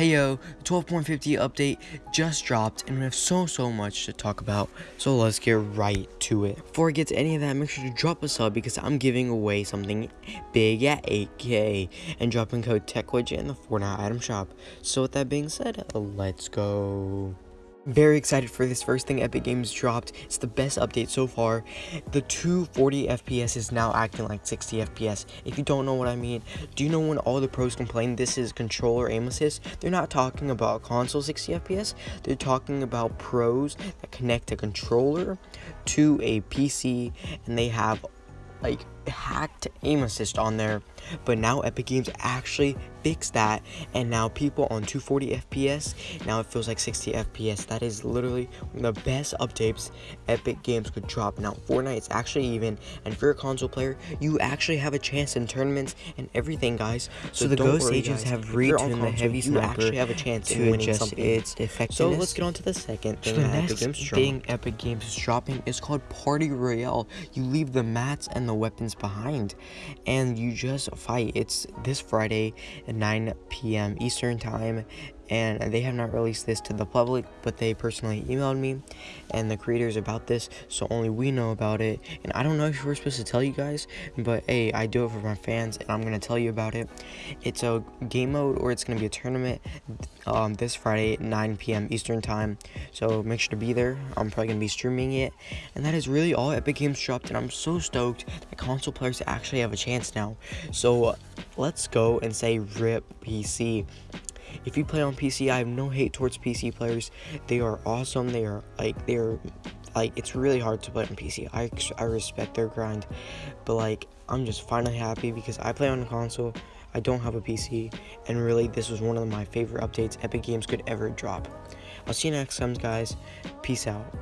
Hey yo, the 12.50 update just dropped and we have so so much to talk about, so let's get right to it. Before I get to any of that, make sure to drop a sub because I'm giving away something big at 8k and dropping code TechWidget in the Fortnite item shop. So with that being said, let's go. Very excited for this first thing Epic Games dropped. It's the best update so far. The 240 FPS is now acting like 60 FPS. If you don't know what I mean, do you know when all the pros complain this is controller aim assist? They're not talking about console 60 FPS. They're talking about pros that connect a controller to a PC and they have like hacked aim assist on there but now epic games actually fixed that and now people on 240 fps now it feels like 60 fps that is literally the best updates epic games could drop. Now fortnite is actually even and for a console player you actually have a chance in tournaments and everything guys. So, so the ghost worry, agents guys. have retuned the heavy sniper you actually have a chance to adjust its effectiveness. So let's get on to the second thing so the next epic games thing epic games is dropping is called party royale. You leave the mats and the weapons behind and you just fight. It's this friday at 9 p.m eastern time and they have not released this to the public but they personally emailed me and the creators about this so only we know about it. And i don't know if we're supposed to tell you guys but hey i do it for my fans and i'm gonna tell you about it. It's a game mode or it's gonna be a tournament um, this friday at 9 p.m eastern time. So make sure to be there. I'm probably gonna be streaming it. And that is really all epic games dropped and i'm so stoked that console players actually have a chance now. So let's go and say rip pc if you play on PC, I have no hate towards PC players. They are awesome. They are like they're like it's really hard to play on PC. I I respect their grind, but like I'm just finally happy because I play on a console. I don't have a PC, and really this was one of my favorite updates Epic Games could ever drop. I'll see you next time, guys. Peace out.